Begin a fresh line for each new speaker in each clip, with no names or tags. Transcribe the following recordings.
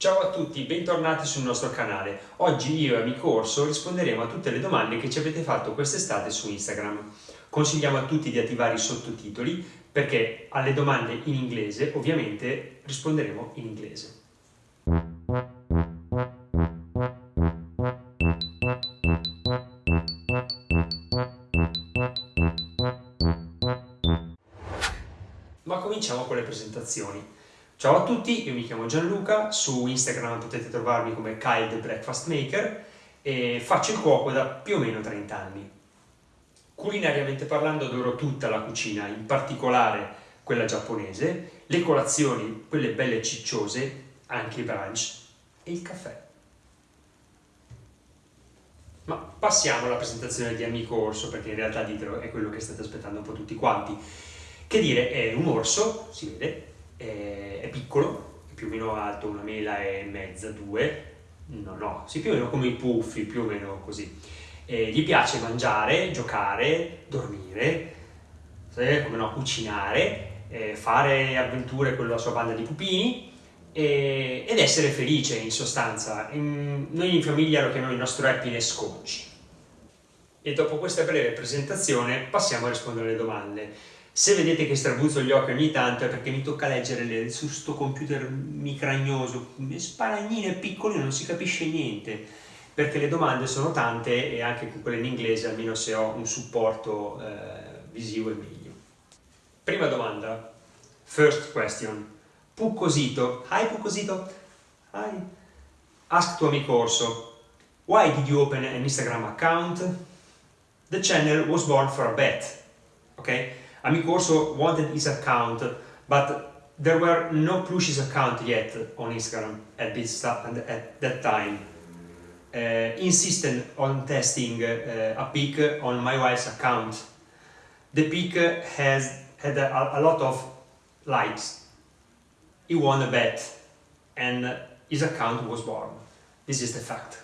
Ciao a tutti, bentornati sul nostro canale. Oggi io e Amico Orso risponderemo a tutte le domande che ci avete fatto quest'estate su Instagram. Consigliamo a tutti di attivare i sottotitoli perché alle domande in inglese ovviamente risponderemo in inglese. Ma cominciamo con le presentazioni. Ciao a tutti, io mi chiamo Gianluca, su Instagram potete trovarmi come Kyle the Breakfast Maker e faccio il cuoco da più o meno 30 anni. Culinariamente parlando adoro tutta la cucina, in particolare quella giapponese, le colazioni, quelle belle cicciose, anche i brunch e il caffè. Ma passiamo alla presentazione di Amico Orso, perché in realtà ditelo è quello che state aspettando un po' tutti quanti. Che dire, è un orso, si vede, è, è piccolo, è più o meno alto una mela e mezza, due, no, no, sì, più o meno come i puffi, più o meno così. E gli piace mangiare, giocare, dormire, come no, cucinare, eh, fare avventure con la sua banda di pupini ed essere felice in sostanza. Noi in famiglia lo chiamiamo il nostro happiness coach. E dopo questa breve presentazione passiamo a rispondere alle domande. Se vedete che strabuzzo gli occhi ogni tanto è perché mi tocca leggere le, su sto computer micragnoso, sparagnine piccole, non si capisce niente, perché le domande sono tante e anche quelle in inglese, almeno se ho un supporto eh, visivo è meglio. Prima domanda, first question. Puccosito, hi Puccosito, hi. Ask tuo amico Orso, why did you open an Instagram account? The channel was born for a bet, ok? Amico also wanted his account, but there were no Plushies account yet on Instagram at, this, at that time. Uh, insisted on testing uh, a pic on my wife's account. The pic has had a, a lot of likes. He won a bet and his account was born. This is the fact.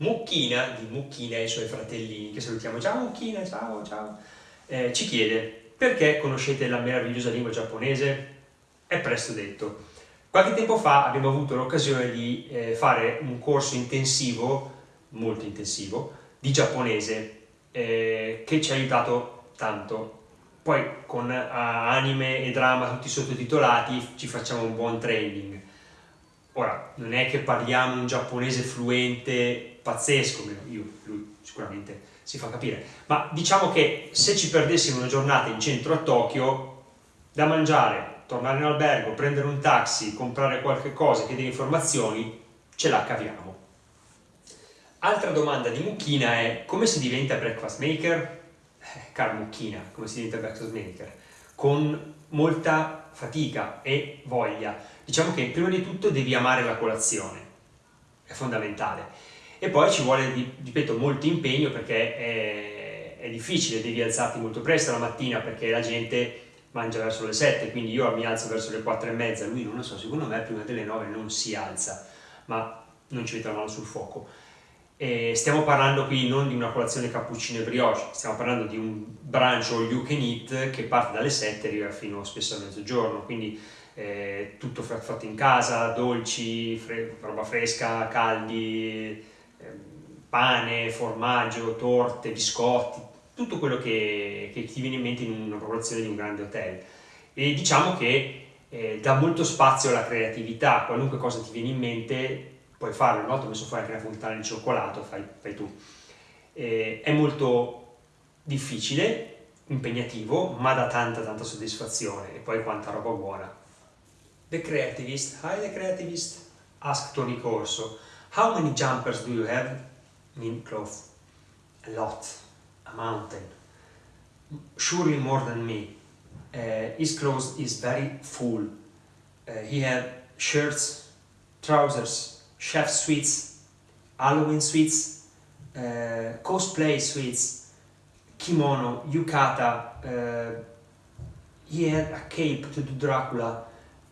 Mucchina, di Mucchina e i suoi fratellini, che salutiamo. Ciao Mucchina, ciao, ciao eh, ci chiede perché conoscete la meravigliosa lingua giapponese? È presto detto. Qualche tempo fa abbiamo avuto l'occasione di eh, fare un corso intensivo, molto intensivo, di giapponese eh, che ci ha aiutato tanto. Poi con uh, anime e drama tutti sottotitolati ci facciamo un buon training. Ora, non è che parliamo un giapponese fluente pazzesco, io, lui sicuramente si fa capire. Ma diciamo che se ci perdessimo una giornata in centro a Tokyo, da mangiare, tornare in albergo, prendere un taxi, comprare qualche cosa, chiedere informazioni, ce la caviamo. Altra domanda di Mucchina è come si diventa breakfast maker? Eh, cara Mucchina, come si diventa breakfast maker? Con molta fatica e voglia. Diciamo che prima di tutto devi amare la colazione, è fondamentale e poi ci vuole, ripeto, molto impegno perché è, è, difficile, devi alzarti molto presto la mattina perché la gente mangia verso le 7, quindi io mi alzo verso le 4 e mezza, lui non lo so, secondo me prima delle 9 non si alza, ma non ci mette la mano sul fuoco. E stiamo parlando qui non di una colazione cappuccino e brioche, stiamo parlando di un brunch all you can eat che parte dalle 7 e arriva fino spesso a mezzogiorno, quindi eh, tutto fatto in casa, dolci, fre roba fresca, caldi, pane, formaggio, torte, biscotti, tutto quello che, che, ti viene in mente in una popolazione di un grande hotel. E diciamo che eh, dà molto spazio alla creatività, qualunque cosa ti viene in mente puoi farlo, una volta ho messo fuori anche la fontana di cioccolato, fai, fai tu. Eh, è molto difficile, impegnativo, ma dà tanta tanta soddisfazione e poi quanta roba buona. The Creativist, hi The Creativist, ask Tony Corso, how many jumpers do you have? mean clothes a lot, a mountain, surely more than me. Uh, his clothes is very full. Uh, he had shirts, trousers, chef suites, Halloween suites, uh, cosplay suites, kimono, yukata. Uh, he had a cape to do Dracula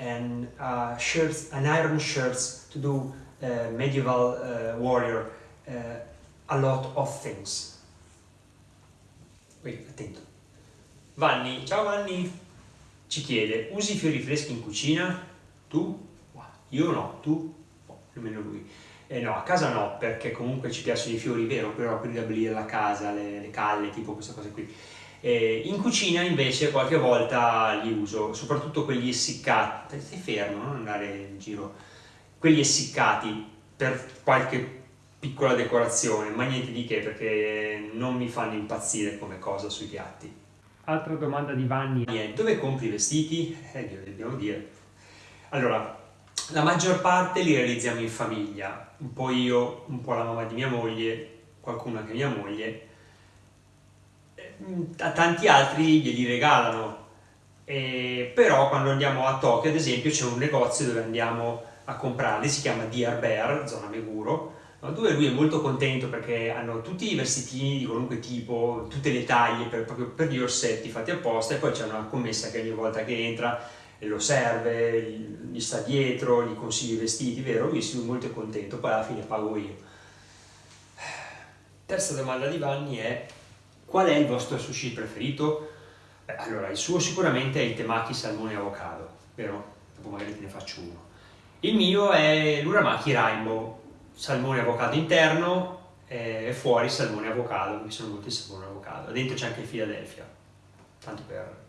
and uh, shirts, an iron shirts to do uh, medieval warrior uh, a lot of things. Qui, attento. Vanni, ciao Vanni, ci chiede, usi fiori freschi in cucina? Tu? Io no, tu? No, nemmeno lui. Eh, no, a casa no, perché comunque ci piacciono i fiori, vero, però per riabilire la casa, le, le calle, tipo queste cose qui. Eh, in cucina invece qualche volta li uso, soprattutto quelli essiccati, stai fermo, non andare in giro, quelli essiccati per qualche piccola decorazione, ma niente di che perché non mi fanno impazzire come cosa sui piatti.
Altra domanda di Vanni
è dove compri i vestiti? Eh, glielo dobbiamo dire. Allora, la maggior parte li realizziamo in famiglia, un po' io, un po' la mamma di mia moglie, qualcuno anche mia moglie, a tanti altri glieli regalano. E, però quando andiamo a Tokyo, ad esempio, c'è un negozio dove andiamo a comprarli, si chiama Dear Bear, zona Meguro, no? dove lui è molto contento perché hanno tutti i vestitini di qualunque tipo, tutte le taglie, per, proprio per gli orsetti fatti apposta, e poi c'è una commessa che ogni volta che entra lo serve, gli sta dietro, gli consiglia i vestiti, vero? Lui è molto contento, poi alla fine pago io. Terza domanda di Vanni è Qual è il vostro sushi preferito? Beh, allora, il suo sicuramente è il temaki salmone avocado, vero? Dopo magari te ne faccio uno. Il mio è l'uramaki rainbow, salmone avocado interno e fuori salmone avocado, mi sono molto il salmone avocado. Dentro c'è anche il Philadelphia, tanto per...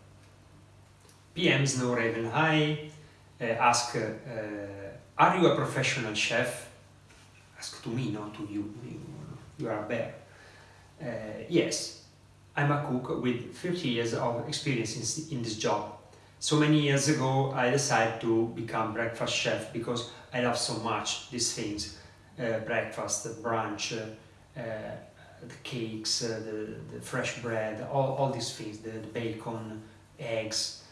PM Snow Raven High, eh, ask, eh, are you a professional chef? Ask to me, not to you, you are a bear. Uh, yes, I'm a cook with 30 years of experience in, in this job. So many years ago I decided to become breakfast chef because I love so much these things. Uh, breakfast, brunch, uh, uh, the cakes, uh, the, the fresh bread, all, all these things, the, the bacon, eggs.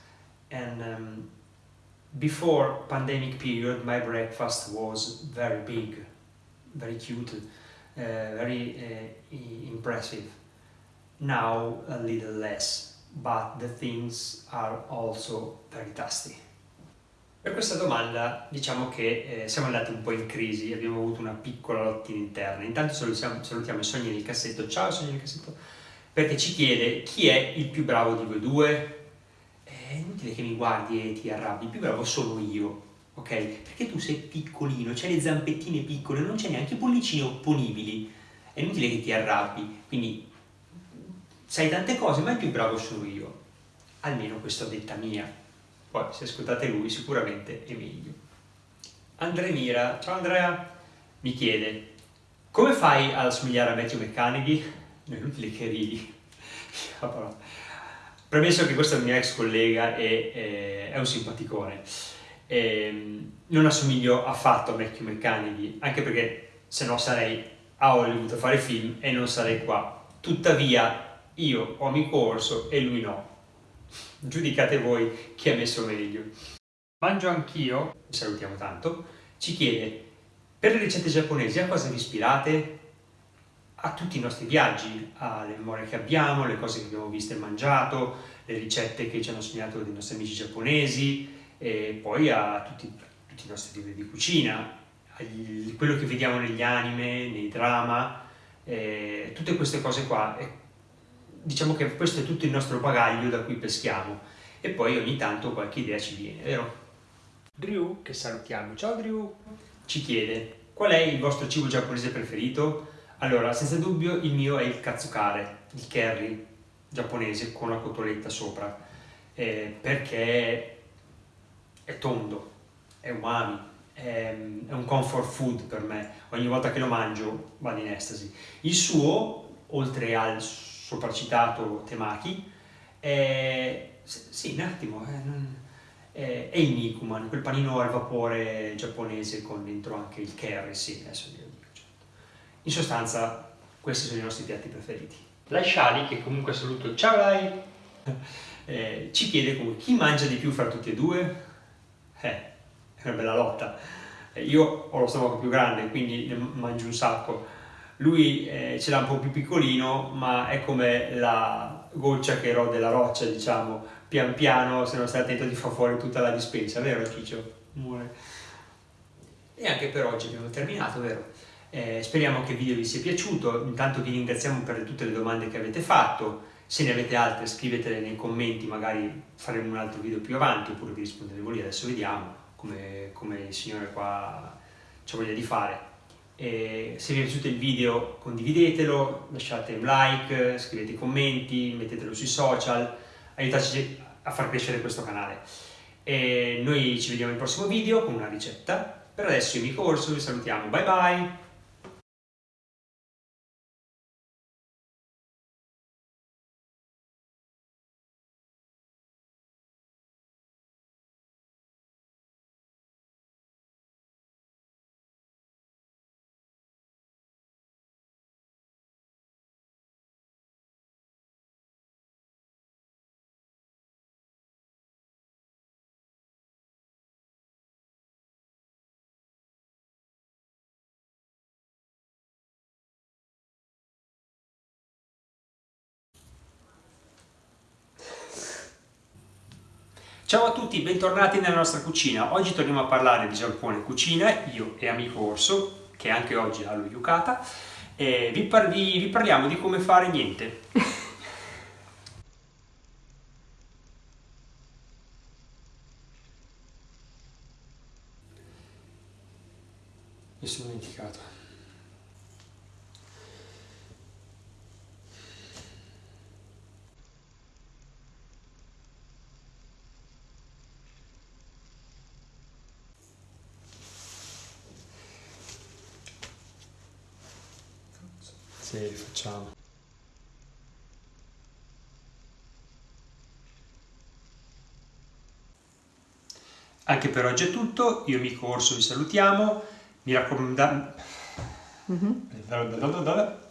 And um, before pandemic period my breakfast was very big, very cute, uh, very uh, impressive now a little less, but the things are also very tasty. Per questa domanda diciamo che eh, siamo andati un po' in crisi, abbiamo avuto una piccola lottina interna. Intanto salutiamo, salutiamo Sogni nel cassetto, ciao Sogni nel cassetto, perché ci chiede chi è il più bravo di voi due. È inutile che mi guardi e ti arrabbi, il più bravo sono io, ok? Perché tu sei piccolino, c'hai le zampettine piccole, non c'è neanche i pollicini opponibili, è inutile che ti arrabbi, quindi sai tante cose, ma il più bravo sono io. Almeno questa detta mia. Poi, se ascoltate lui, sicuramente è meglio. Andrea Mira, ciao Andrea, mi chiede, come fai ad assomigliare a? Non è inutile che ridi. Premesso che questo è un mio ex collega e è, è un simpaticone. E, ehm, non assomiglio affatto a Matthew McConaughey, anche perché se no sarei a Hollywood a fare film e non sarei qua. Tuttavia, io ho mi corso e lui no. Giudicate voi chi ha messo meglio. Mangio anch'io, salutiamo tanto, ci chiede per le ricette giapponesi a cosa vi ispirate? A tutti i nostri viaggi, alle memorie che abbiamo, le cose che abbiamo visto e mangiato, le ricette che ci hanno segnato dei nostri amici giapponesi e poi a tutti, tutti i nostri libri di cucina, quello che vediamo negli anime, nei drama, eh, tutte queste cose qua diciamo che questo è tutto il nostro bagaglio da cui peschiamo e poi ogni tanto qualche idea ci viene, vero? Drew, che salutiamo, ciao Drew, ci chiede qual è il vostro cibo giapponese preferito? Allora, senza dubbio il mio è il katsukare, il curry giapponese con la cotoletta sopra, eh, perché è tondo, è umami, è, è un comfort food per me, ogni volta che lo mangio vado in estasi. Il suo, oltre al sopracitato Temaki, è, sì, un attimo, è, è il Nikuman, quel panino al vapore giapponese con dentro anche il curry, sì, adesso glielo dico, certo. In sostanza, questi sono i nostri piatti preferiti. Lai Shali, che comunque saluto, ciao Lai, eh, ci chiede comunque chi mangia di più fra tutti e due? Eh, è una bella lotta. Eh, io ho lo stomaco più grande, quindi ne mangio un sacco, lui eh, ce l'ha un po' più piccolino, ma è come la goccia che rode la roccia, diciamo, pian piano, se non stai attento ti fa fuori tutta la dispensa, vero Ciccio? Muore. E anche per oggi abbiamo terminato, vero? Eh, speriamo che il video vi sia piaciuto, intanto vi ringraziamo per tutte le domande che avete fatto, se ne avete altre scrivetele nei commenti, magari faremo un altro video più avanti, oppure vi risponderemo lì, adesso vediamo. come, come il signore qua ci voglia di fare. E se vi è piaciuto il video condividetelo, lasciate un like, scrivete commenti, mettetelo sui social, aiutateci a far crescere questo canale. E noi ci vediamo nel prossimo video con una ricetta. Per adesso io mi corso, vi salutiamo, bye bye! Ciao a tutti, bentornati nella nostra cucina. Oggi torniamo a parlare di Giappone cucina, io e amico Orso, che anche oggi ha lo yukata, e vi, par vi, vi parliamo di come fare niente. Mi sono dimenticato. Sì, facciamo. Anche per oggi è tutto, io mi corso, vi salutiamo, mi raccomando... Mm -hmm.